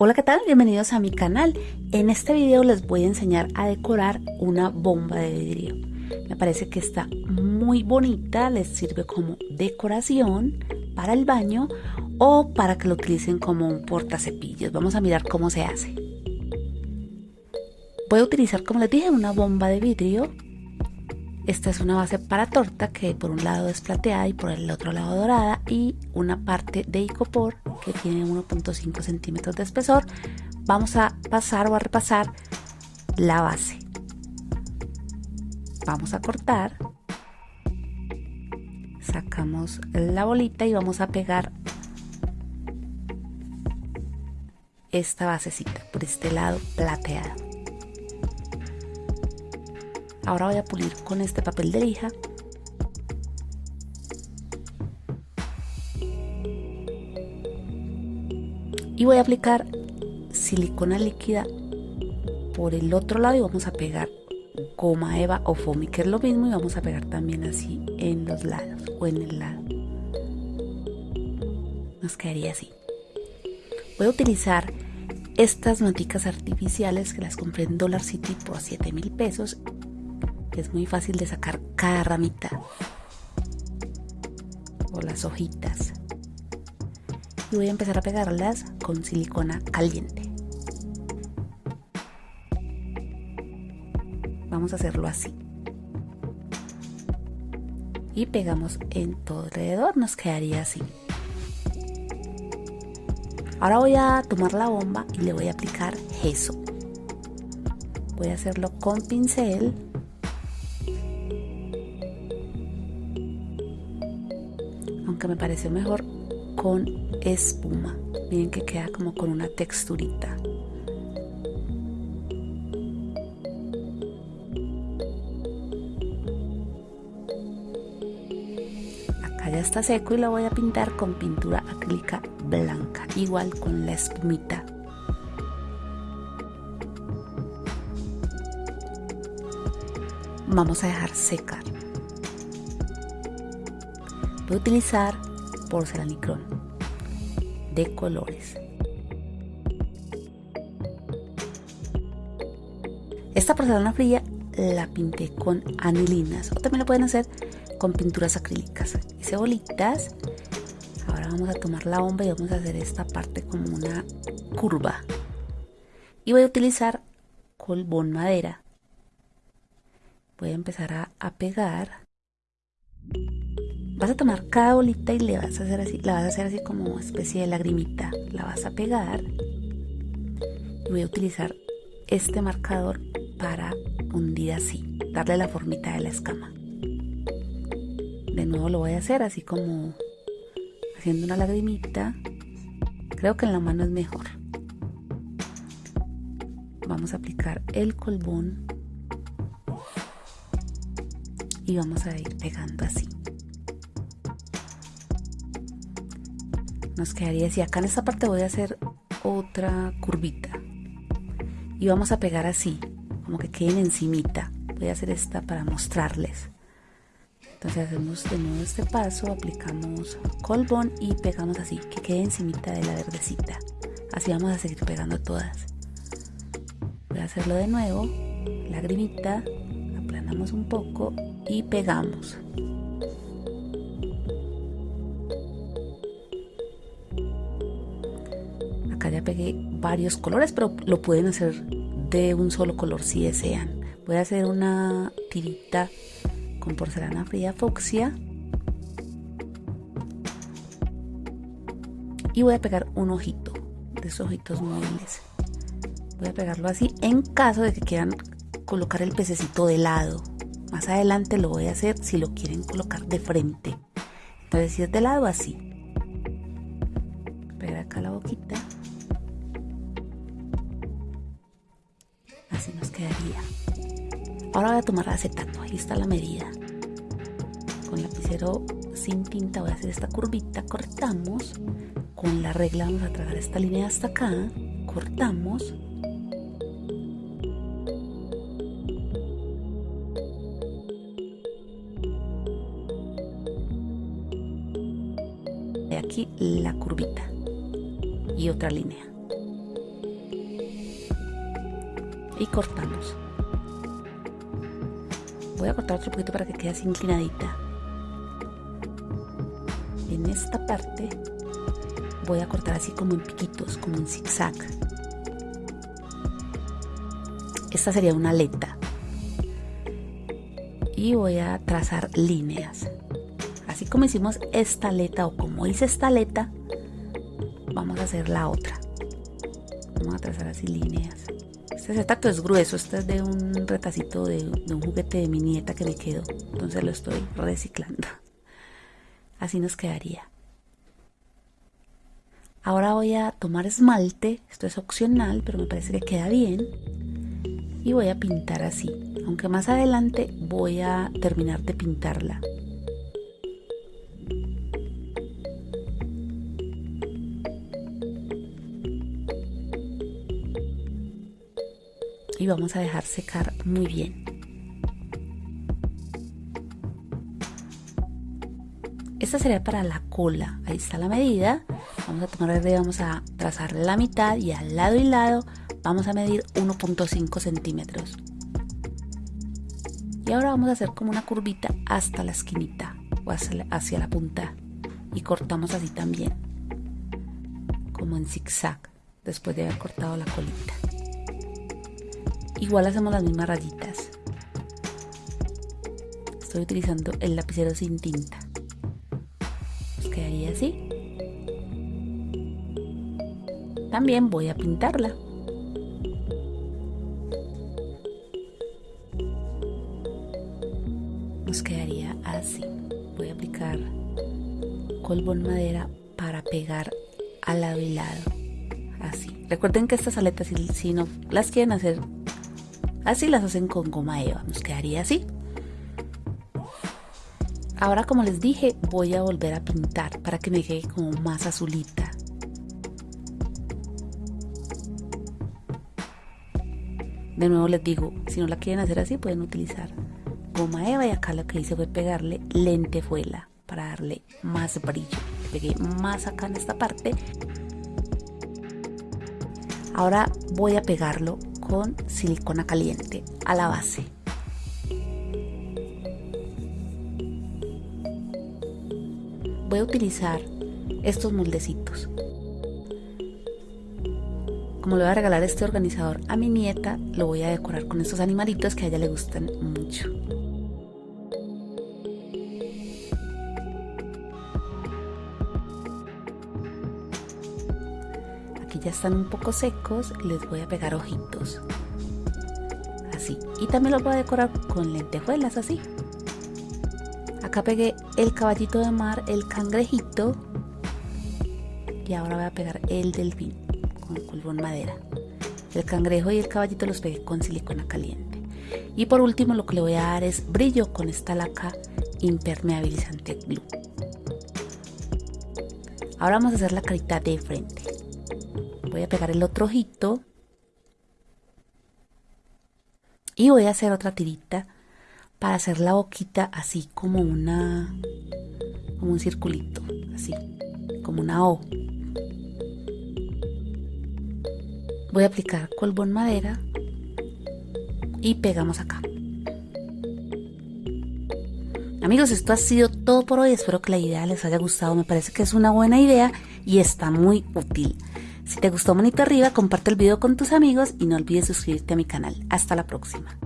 Hola, ¿qué tal? Bienvenidos a mi canal. En este video les voy a enseñar a decorar una bomba de vidrio. Me parece que está muy bonita, les sirve como decoración para el baño o para que lo utilicen como un portacepillos. Vamos a mirar cómo se hace. Voy a utilizar, como les dije, una bomba de vidrio. Esta es una base para torta que por un lado es plateada y por el otro lado dorada y una parte de icopor que tiene 1.5 centímetros de espesor. Vamos a pasar o a repasar la base. Vamos a cortar. Sacamos la bolita y vamos a pegar esta basecita por este lado plateado. Ahora voy a pulir con este papel de lija. Y voy a aplicar silicona líquida por el otro lado y vamos a pegar goma eva o foamy que es lo mismo y vamos a pegar también así en los lados o en el lado nos quedaría así voy a utilizar estas noticas artificiales que las compré en Dollar City por 7 mil pesos es muy fácil de sacar cada ramita o las hojitas. Y voy a empezar a pegarlas con silicona caliente. Vamos a hacerlo así. Y pegamos en todo alrededor, nos quedaría así. Ahora voy a tomar la bomba y le voy a aplicar gesso. Voy a hacerlo con pincel aunque me pareció mejor con espuma. Miren que queda como con una texturita. Acá ya está seco y lo voy a pintar con pintura acrílica blanca, igual con la espumita. Vamos a dejar secar voy a utilizar porcelanicrón colores. Esta porcelana fría la pinté con anilinas o también lo pueden hacer con pinturas acrílicas. Hice bolitas. Ahora vamos a tomar la bomba y vamos a hacer esta parte como una curva. Y voy a utilizar colbón madera. Voy a empezar a pegar vas a tomar cada bolita y le vas a hacer así, la vas a hacer así como especie de lagrimita. La vas a pegar. Y voy a utilizar este marcador para hundir así, darle la formita de la escama. De nuevo lo voy a hacer así como haciendo una lagrimita. Creo que en la mano es mejor. Vamos a aplicar el colbón y vamos a ir pegando así. Nos quedaría así. Acá en esta parte voy a hacer otra curvita. Y vamos a pegar así, como que queden encimita. Voy a hacer esta para mostrarles. Entonces hacemos de nuevo este paso, aplicamos colbón y pegamos así, que quede encimita de la verdecita. Así vamos a seguir pegando todas. Voy a hacerlo de nuevo, lagrimita, aplanamos un poco y pegamos. Ya pegué varios colores, pero lo pueden hacer de un solo color si desean. Voy a hacer una tirita con porcelana fría fucsia. Y voy a pegar un ojito de esos ojitos móviles. Voy a pegarlo así en caso de que quieran colocar el pececito de lado. Más adelante lo voy a hacer si lo quieren colocar de frente. Entonces si es de lado así. Pegar acá la boquita. Así nos quedaría. Ahora voy a tomar acetato, ahí está la medida. Con lapicero sin tinta voy a hacer esta curvita, cortamos. Con la regla vamos a tragar esta línea hasta acá, cortamos. Y aquí la curvita y otra línea y cortamos. Voy a cortar otro poquito para que quede así inclinadita. En esta parte voy a cortar así como en piquitos como en zigzag. Esta sería una aleta. Y voy a trazar líneas. Así como hicimos esta aleta o como hice esta aleta vamos a hacer la otra. Vamos a trazar así líneas este tacto es grueso, este es de un retacito de, un juguete de mi nieta que me quedó, entonces lo estoy reciclando. Así nos quedaría. Ahora voy a tomar esmalte, esto es opcional, pero me parece que queda bien. Y voy a pintar así, aunque más adelante voy a terminar de pintarla. Y vamos a dejar secar muy bien. Esta sería para la cola, ahí está la medida. Vamos a tomar verde, vamos a trazar la mitad y al lado y lado vamos a medir 1.5 centímetros. Y ahora vamos a hacer como una curvita hasta la esquinita o hacia hacia la punta y cortamos así también, como en zigzag, después de haber cortado la colita. Igual hacemos las mismas rayitas. Estoy utilizando el lapicero sin tinta. Nos quedaría así. También voy a pintarla. Nos quedaría así. Voy a aplicar en madera para pegar al lado y lado. Así. Recuerden que estas aletas, si no las quieren hacer Así las hacen con goma eva, nos quedaría así. Ahora como les dije, voy a volver a pintar para que me quede como más azulita. De nuevo les digo, si no la quieren hacer así pueden utilizar goma eva y acá lo que hice fue pegarle lentejuela para darle más brillo. Pegué más acá en esta parte. Ahora voy a pegarlo con silicona caliente a la base. Voy a utilizar estos moldecitos. Como le voy a regalar este organizador a mi nieta, lo voy a decorar con estos animalitos que a ella le gustan mucho. Ya están un poco secos, les voy a pegar ojitos. Así. Y también los voy a decorar con lentejuelas así. Acá pegué el caballito de mar, el cangrejito. Y ahora voy a pegar el delfín con en madera. El cangrejo y el caballito los pegué con silicona caliente. Y por último lo que le voy a dar es brillo con esta laca impermeabilizante glue. Ahora vamos a hacer la carita de frente voy a pegar el otro ojito. Y voy a hacer otra tirita para hacer la boquita así como una como un circulito así como una O. Voy a aplicar en madera y pegamos acá. Amigos esto ha sido todo por hoy. Espero que la idea les haya gustado. Me parece que es una buena idea y está muy útil si te gustó manito arriba, comparte el video con tus amigos y no olvides suscribirte a mi canal. Hasta la próxima.